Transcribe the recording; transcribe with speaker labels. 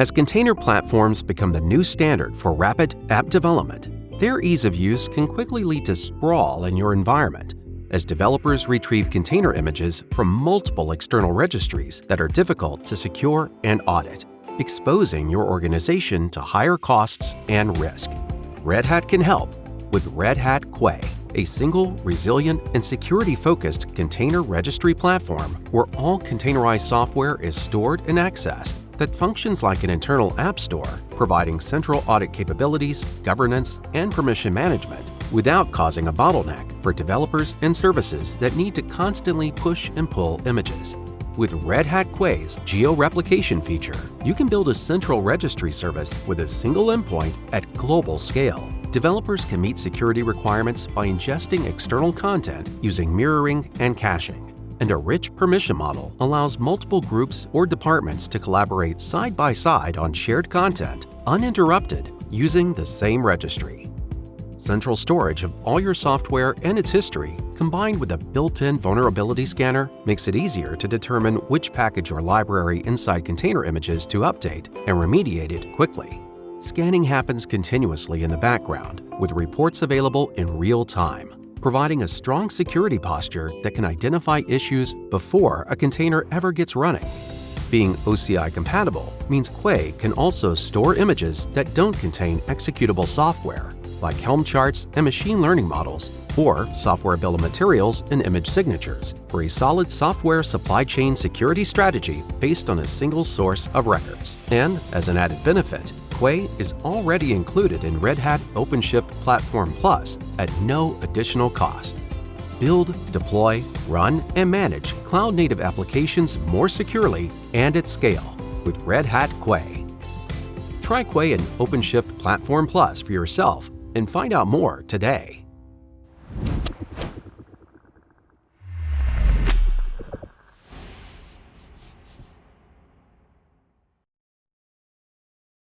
Speaker 1: As container platforms become the new standard for rapid app development, their ease of use can quickly lead to sprawl in your environment as developers retrieve container images from multiple external registries that are difficult to secure and audit, exposing your organization to higher costs and risk. Red Hat can help with Red Hat Quay, a single, resilient, and security-focused container registry platform where all containerized software is stored and accessed that functions like an internal app store, providing central audit capabilities, governance, and permission management without causing a bottleneck for developers and services that need to constantly push and pull images. With Red Hat Quay's geo-replication feature, you can build a central registry service with a single endpoint at global scale. Developers can meet security requirements by ingesting external content using mirroring and caching. And a rich permission model allows multiple groups or departments to collaborate side by side on shared content, uninterrupted, using the same registry. Central storage of all your software and its history, combined with a built-in vulnerability scanner, makes it easier to determine which package or library inside container images to update and remediate it quickly. Scanning happens continuously in the background, with reports available in real time, providing a strong security posture that can identify issues before a container ever gets running. Being OCI compatible means Quay can also store images that don't contain executable software, like Helm charts and machine learning models, or software bill of materials and image signatures, for a solid software supply chain security strategy based on a single source of records. And as an added benefit, Quay is already included in Red Hat OpenShift Platform Plus at no additional cost. Build, deploy, run, and manage cloud-native applications more securely and at scale with Red Hat Quay. Try Quay and OpenShift Platform Plus for yourself and find out more today.